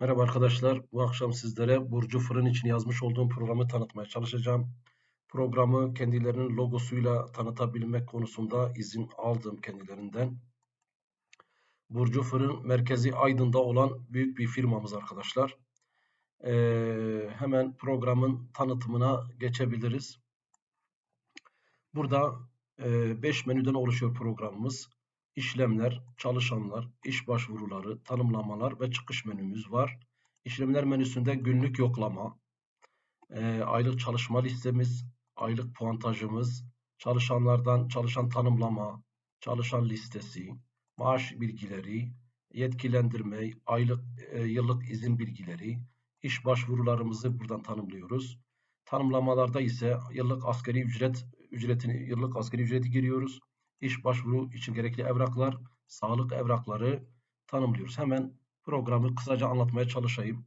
Merhaba arkadaşlar. Bu akşam sizlere Burcu Fırın için yazmış olduğum programı tanıtmaya çalışacağım. Programı kendilerinin logosuyla tanıtabilmek konusunda izin aldım kendilerinden. Burcu Fırın merkezi Aydın'da olan büyük bir firmamız arkadaşlar. Ee, hemen programın tanıtımına geçebiliriz. Burada 5 e, menüden oluşuyor programımız işlemler, çalışanlar, iş başvuruları, tanımlamalar ve çıkış menümüz var. İşlemler menüsünde günlük yoklama, e, aylık çalışma listemiz, aylık puantajımız, çalışanlardan çalışan tanımlama, çalışan listesi, maaş bilgileri, yetkilendirme, aylık, e, yıllık izin bilgileri, iş başvurularımızı buradan tanımlıyoruz. Tanımlamalarda ise yıllık askeri ücret ücretini yıllık askeri ücreti giriyoruz iş başvuru için gerekli evraklar, sağlık evrakları tanımlıyoruz. Hemen programı kısaca anlatmaya çalışayım.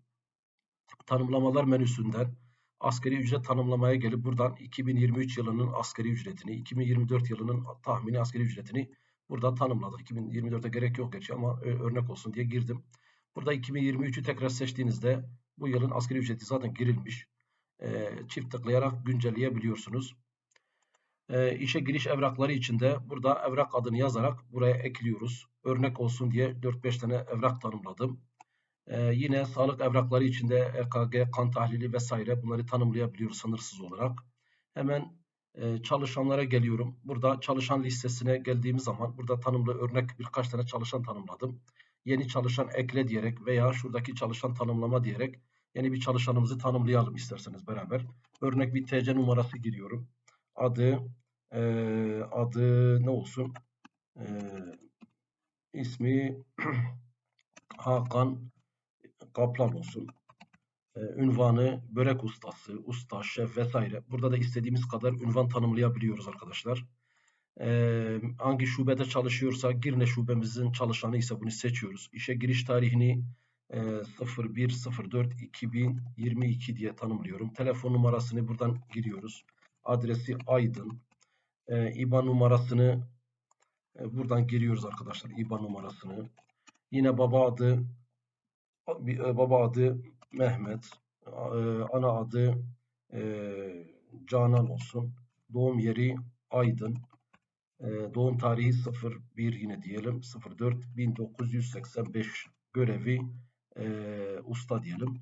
Tanımlamalar menüsünden askeri ücret tanımlamaya gelip buradan 2023 yılının askeri ücretini, 2024 yılının tahmini askeri ücretini burada tanımladık. 2024'e gerek yok gerçi ama örnek olsun diye girdim. Burada 2023'ü tekrar seçtiğinizde bu yılın askeri ücreti zaten girilmiş. çift tıklayarak güncelleyebiliyorsunuz. E, işe giriş evrakları içinde burada evrak adını yazarak buraya ekliyoruz. Örnek olsun diye 4-5 tane evrak tanımladım. E, yine sağlık evrakları içinde EKG, kan tahlili vesaire bunları tanımlayabiliyoruz sınırsız olarak. Hemen e, çalışanlara geliyorum. Burada çalışan listesine geldiğimiz zaman burada tanımlı örnek birkaç tane çalışan tanımladım. Yeni çalışan ekle diyerek veya şuradaki çalışan tanımlama diyerek yeni bir çalışanımızı tanımlayalım isterseniz beraber. Örnek bir TC numarası giriyorum adı e, adı ne olsun? E, ismi Hakan Kaplan olsun. E, ünvanı börek ustası, usta, şef vesaire. Burada da istediğimiz kadar ünvan tanımlayabiliyoruz arkadaşlar. E, hangi şubede çalışıyorsa Girne şubemizin çalışanı ise bunu seçiyoruz. İşe giriş tarihini e, 01.04.2022 diye tanımlıyorum. Telefon numarasını buradan giriyoruz adresi Aydın. E, IBAN numarasını e, buradan giriyoruz arkadaşlar. IBAN numarasını. Yine baba adı e, baba adı Mehmet. E, ana adı e, Canan olsun. Doğum yeri Aydın. E, doğum tarihi 01 yine diyelim. 04 1985 görevi e, usta diyelim.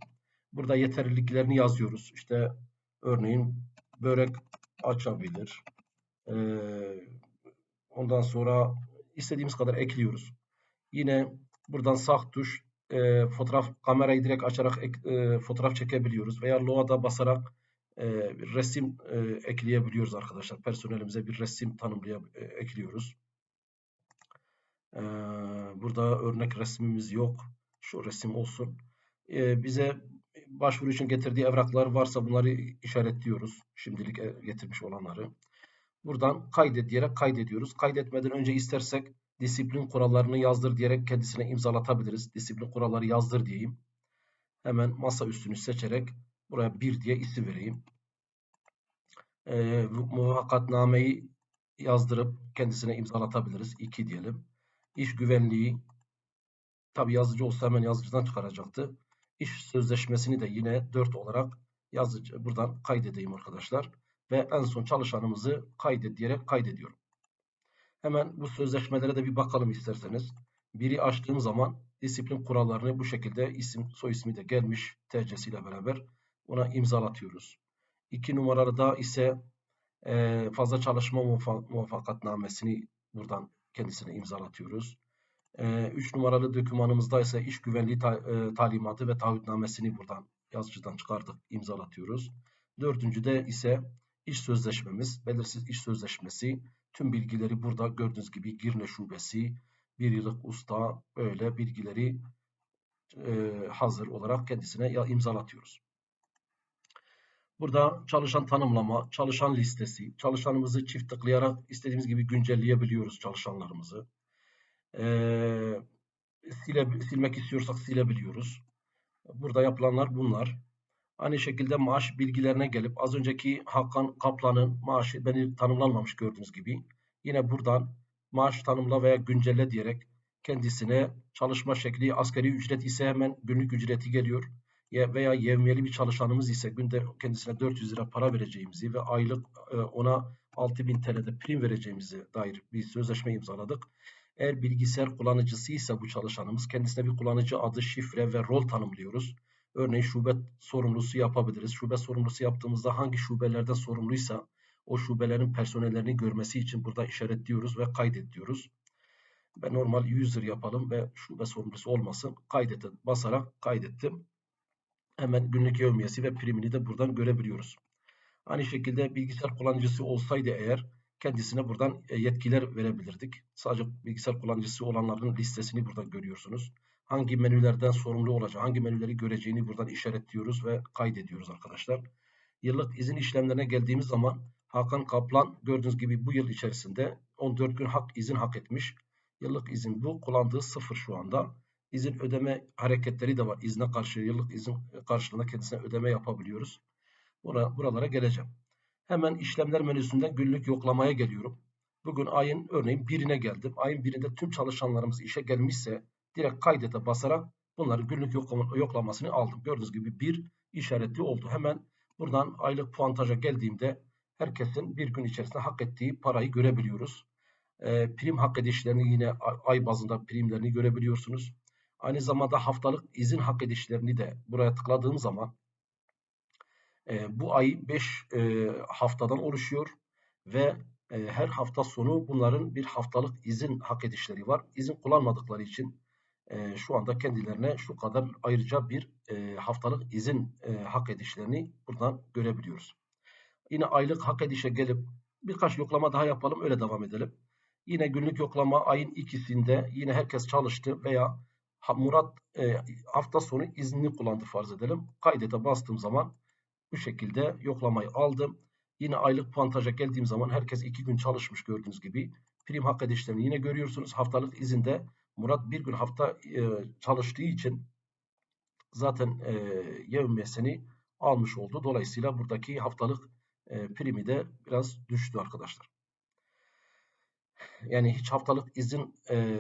Burada yeterliliklerini yazıyoruz. İşte örneğin börek açabilir. Ee, ondan sonra istediğimiz kadar ekliyoruz. Yine buradan sağ tuş e, fotoğraf kamerayı direkt açarak e, fotoğraf çekebiliyoruz veya Loa'da basarak e, resim e, ekleyebiliyoruz arkadaşlar. Personelimize bir resim tanımlayıp e, ekliyoruz. E, burada örnek resmimiz yok. Şu resim olsun. E, bize başvuru için getirdiği evraklar varsa bunları işaretliyoruz. Şimdilik e, getirmiş olanları. Buradan kaydet diyerek kaydediyoruz. Kaydetmeden önce istersek disiplin kurallarını yazdır diyerek kendisine imzalatabiliriz. Disiplin kuralları yazdır diyeyim. Hemen masa üstünü seçerek buraya bir diye isim vereyim. E, muvakkatnameyi yazdırıp kendisine imzalatabiliriz. 2 diyelim. İş güvenliği tabi yazıcı olsa hemen yazıcıdan çıkaracaktı. İş sözleşmesini de yine 4 olarak yazıcı buradan kaydedeyim arkadaşlar. Ve en son çalışanımızı kaydet diyerek kaydediyorum. Hemen bu sözleşmelere de bir bakalım isterseniz. Biri açtığım zaman disiplin kurallarını bu şekilde isim soy ismi de gelmiş TC'siyle beraber ona imzalatıyoruz. İki numarada ise e, fazla çalışma muvaffakatnamesini buradan kendisine imzalatıyoruz. 3 e, numaralı dokümanımızda ise iş güvenliği ta, e, talimatı ve taahhütnamesini buradan yazıcıdan çıkardık, imzalatıyoruz. Dördüncüde ise iş sözleşmemiz, belirsiz iş sözleşmesi. Tüm bilgileri burada gördüğünüz gibi Girne Şubesi, bir yıllık usta böyle bilgileri e, hazır olarak kendisine imzalatıyoruz. Burada çalışan tanımlama, çalışan listesi, çalışanımızı çift tıklayarak istediğimiz gibi güncelleyebiliyoruz çalışanlarımızı. Ee, sile, silmek istiyorsak silebiliyoruz. Burada yapılanlar bunlar. Aynı şekilde maaş bilgilerine gelip az önceki Hakan Kaplan'ın maaşı beni tanımlanmamış gördüğünüz gibi. Yine buradan maaş tanımla veya güncelle diyerek kendisine çalışma şekli asgari ücret ise hemen günlük ücreti geliyor. Veya yevmiyeli bir çalışanımız ise günde kendisine 400 lira para vereceğimizi ve aylık e, ona 6000 TL'de prim vereceğimizi dair bir sözleşme imzaladık. Eğer bilgisayar kullanıcısı ise bu çalışanımız kendisine bir kullanıcı adı, şifre ve rol tanımlıyoruz. Örneğin şube sorumlusu yapabiliriz. Şube sorumlusu yaptığımızda hangi şubelerden sorumluysa o şubelerin personellerini görmesi için burada işaretliyoruz ve kaydet diyoruz. Ben normal user yapalım ve şube sorumlusu olmasın. Kaydete basarak kaydettim. Hemen günlük yevmiyesi ve primini de buradan görebiliyoruz. Aynı şekilde bilgisayar kullanıcısı olsaydı eğer kendisine buradan e, yetkiler verebilirdik. Sadece bilgisayar kullanıcısı olanların listesini buradan görüyorsunuz. Hangi menülerden sorumlu olacak, hangi menüleri göreceğini buradan işaretliyoruz ve kaydediyoruz arkadaşlar. Yıllık izin işlemlerine geldiğimiz zaman Hakan Kaplan gördüğünüz gibi bu yıl içerisinde 14 gün hak izin hak etmiş. Yıllık izin bu. Kullandığı sıfır şu anda. İzin ödeme hareketleri de var. İzne karşı yıllık izin karşılığında kendisine ödeme yapabiliyoruz. Bura, buralara geleceğim. Hemen işlemler menüsünden günlük yoklamaya geliyorum. Bugün ayın örneğin birine geldim. Ayın birinde tüm çalışanlarımız işe gelmişse direkt kaydete basarak bunların günlük yoklama, yoklamasını aldım. Gördüğünüz gibi bir işaretli oldu. Hemen buradan aylık puantaja geldiğimde herkesin bir gün içerisinde hak ettiği parayı görebiliyoruz. E, prim hak edişlerini yine ay bazında primlerini görebiliyorsunuz. Aynı zamanda haftalık izin hak edişlerini de buraya tıkladığım zaman e, bu ay 5 e, haftadan oluşuyor ve e, her hafta sonu bunların bir haftalık izin hak edişleri var. İzin kullanmadıkları için e, şu anda kendilerine şu kadar ayrıca bir e, haftalık izin e, hak edişlerini buradan görebiliyoruz. Yine aylık hak edişe gelip birkaç yoklama daha yapalım öyle devam edelim. Yine günlük yoklama ayın ikisinde yine herkes çalıştı veya Murat e, hafta sonu iznini kullandı farz edelim. Kaydete bastığım zaman bu şekilde yoklamayı aldım. Yine aylık puantaja geldiğim zaman herkes iki gün çalışmış gördüğünüz gibi. Prim hak edişlerini yine görüyorsunuz. Haftalık izinde Murat bir gün hafta e, çalıştığı için zaten e, yevmiyesini almış oldu. Dolayısıyla buradaki haftalık e, primi de biraz düştü arkadaşlar. Yani hiç haftalık izin e,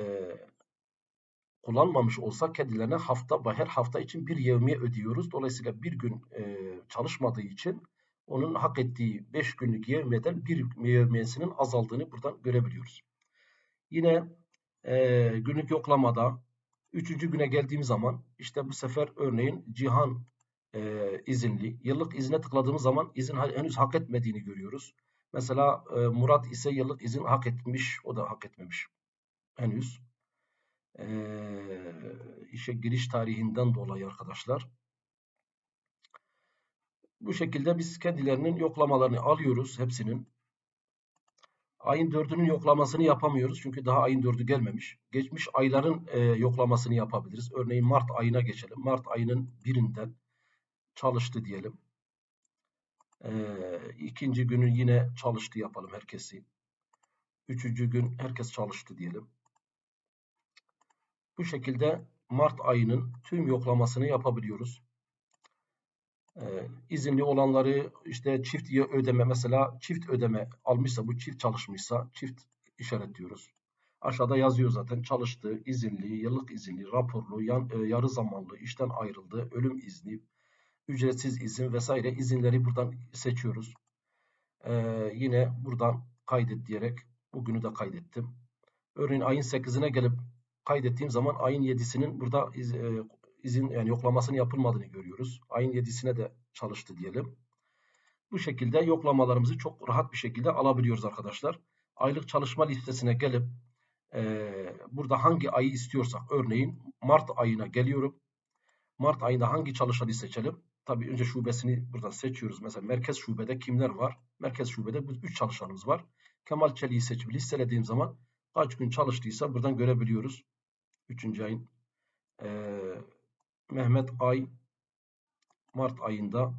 kullanmamış olsa kendilerine hafta her hafta için bir yevmiye ödüyoruz. Dolayısıyla bir gün e, çalışmadığı için onun hak ettiği 5 günlük yevmiyeden bir yevmiyesinin azaldığını buradan görebiliyoruz. Yine e, günlük yoklamada üçüncü güne geldiğim zaman işte bu sefer örneğin Cihan e, izinli. Yıllık izine tıkladığımız zaman izin henüz hak etmediğini görüyoruz. Mesela e, Murat ise yıllık izin hak etmiş, o da hak etmemiş henüz. E, işe giriş tarihinden dolayı arkadaşlar. Bu şekilde biz kendilerinin yoklamalarını alıyoruz hepsinin. Ayın dördünün yoklamasını yapamıyoruz çünkü daha ayın dördü gelmemiş. Geçmiş ayların e, yoklamasını yapabiliriz. Örneğin Mart ayına geçelim. Mart ayının birinden çalıştı diyelim. Ee, ikinci günün yine çalıştı yapalım herkesi. Üçüncü gün herkes çalıştı diyelim. Bu şekilde Mart ayının tüm yoklamasını yapabiliyoruz. Ee, izinli olanları işte çift ödeme mesela çift ödeme almışsa bu çift çalışmışsa çift işaretliyoruz. Aşağıda yazıyor zaten çalıştı, izinli, yıllık izinli, raporlu, yan, e, yarı zamanlı, işten ayrıldı, ölüm izni, ücretsiz izin vesaire izinleri buradan seçiyoruz. Ee, yine buradan kaydet diyerek bugünü de kaydettim. Örneğin ayın 8'ine gelip kaydettiğim zaman ayın 7'sinin burada iz, e, izin yani yoklamasının yapılmadığını görüyoruz. Ayın 7'sine de çalıştı diyelim. Bu şekilde yoklamalarımızı çok rahat bir şekilde alabiliyoruz arkadaşlar. Aylık çalışma listesine gelip e, burada hangi ayı istiyorsak örneğin Mart ayına geliyorum. Mart ayında hangi çalışanı seçelim? Tabii önce şubesini buradan seçiyoruz. Mesela merkez şubede kimler var? Merkez şubede bu 3 çalışanımız var. Kemal Çelik'i seçip listelediğim zaman kaç gün çalıştıysa buradan görebiliyoruz. 3. ayın e, Mehmet Ay Mart ayında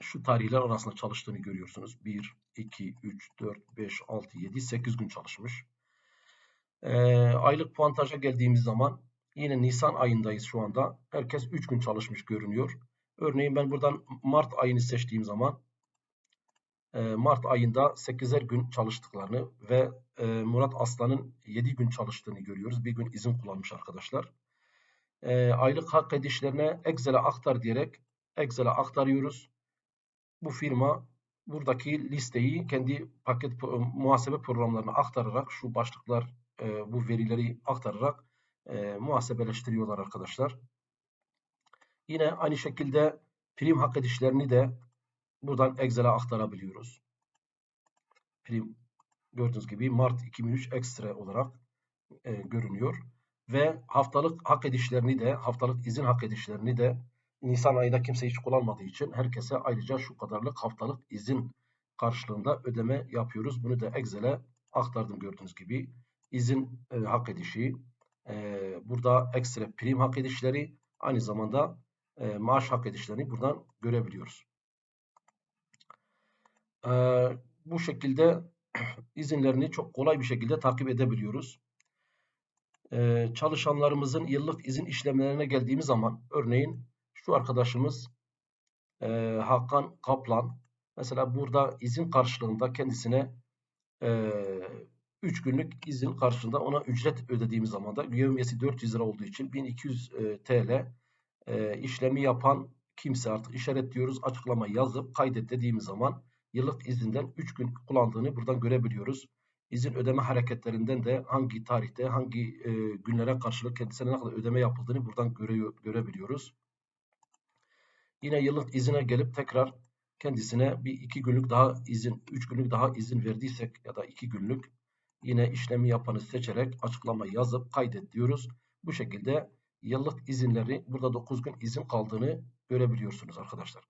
şu tarihler arasında çalıştığını görüyorsunuz. 1, 2, 3, 4, 5, 6, 7, 8 gün çalışmış. E, aylık puantaja geldiğimiz zaman Yine Nisan ayındayız şu anda. Herkes 3 gün çalışmış görünüyor. Örneğin ben buradan Mart ayını seçtiğim zaman e, Mart ayında 8'er gün çalıştıklarını ve e, Murat Aslan'ın 7 gün çalıştığını görüyoruz. Bir gün izin kullanmış arkadaşlar. E, aylık hak edişlerine Excel'e aktar diyerek Excel'e aktarıyoruz. Bu firma buradaki listeyi kendi paket muhasebe programlarına aktararak şu başlıklar bu verileri aktararak muhasebeleştiriyorlar arkadaşlar. Yine aynı şekilde prim hak edişlerini de buradan Excel'e aktarabiliyoruz. Prim gördüğünüz gibi Mart 2003 ekstra olarak e, görünüyor. Ve haftalık hak edişlerini de, haftalık izin hak edişlerini de Nisan ayında kimse hiç kullanmadığı için herkese ayrıca şu kadarlık haftalık izin karşılığında ödeme yapıyoruz. Bunu da Excel'e aktardım gördüğünüz gibi. İzin e, hak edişi, e, burada ekstra prim hak edişleri, aynı zamanda e, maaş hak edişlerini buradan görebiliyoruz. E, bu şekilde izinlerini çok kolay bir şekilde takip edebiliyoruz. E, çalışanlarımızın yıllık izin işlemlerine geldiğimiz zaman örneğin şu arkadaşımız e, Hakan Kaplan mesela burada izin karşılığında kendisine e, 3 günlük izin karşılığında ona ücret ödediğimiz zaman da yevmiyesi 400 lira olduğu için 1200 e, TL e, işlemi yapan kimse artık işaretliyoruz. Açıklama yazıp kaydet dediğimiz zaman yıllık izinden 3 gün kullandığını buradan görebiliyoruz. İzin ödeme hareketlerinden de hangi tarihte, hangi e, günlere karşılık kendisine ne kadar ödeme yapıldığını buradan göre, görebiliyoruz. Yine yıllık izine gelip tekrar kendisine bir iki günlük daha izin, üç günlük daha izin verdiysek ya da iki günlük yine işlemi yapanı seçerek açıklama yazıp kaydet diyoruz. Bu şekilde yıllık izinleri burada 9 gün izin kaldığını görebiliyorsunuz arkadaşlar.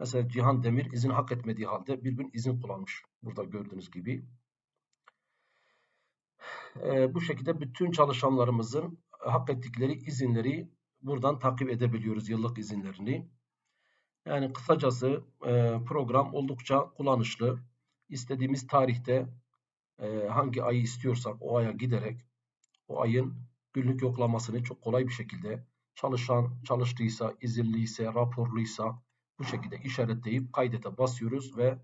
Mesela Cihan Demir izin hak etmediği halde bir gün izin kullanmış. Burada gördüğünüz gibi. Ee, bu şekilde bütün çalışanlarımızın hak ettikleri izinleri buradan takip edebiliyoruz yıllık izinlerini. Yani kısacası e, program oldukça kullanışlı. İstediğimiz tarihte e, hangi ayı istiyorsak o aya giderek o ayın günlük yoklamasını çok kolay bir şekilde çalışan çalıştıysa, izinliyse, raporluysa bu şekilde işaretleyip kaydete basıyoruz ve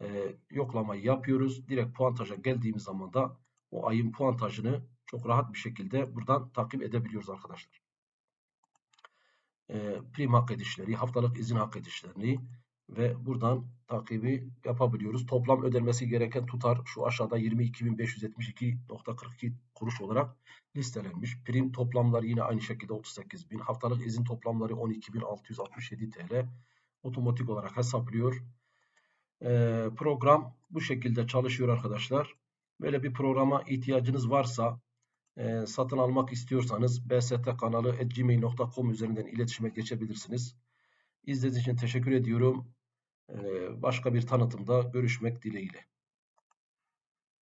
e, yoklamayı yapıyoruz. Direkt puantaja geldiğimiz zaman da o ayın puantajını çok rahat bir şekilde buradan takip edebiliyoruz arkadaşlar e, prim hak edişleri, haftalık izin hak edişlerini ve buradan takibi yapabiliyoruz. Toplam ödenmesi gereken tutar şu aşağıda 22.572.42 kuruş olarak listelenmiş. Prim toplamları yine aynı şekilde 38.000. Haftalık izin toplamları 12.667 TL. Otomatik olarak hesaplıyor. Ee, program bu şekilde çalışıyor arkadaşlar. Böyle bir programa ihtiyacınız varsa e, satın almak istiyorsanız bstkanalı.gmail.com üzerinden iletişime geçebilirsiniz. İzlediğiniz için teşekkür ediyorum. E, başka bir tanıtımda görüşmek dileğiyle.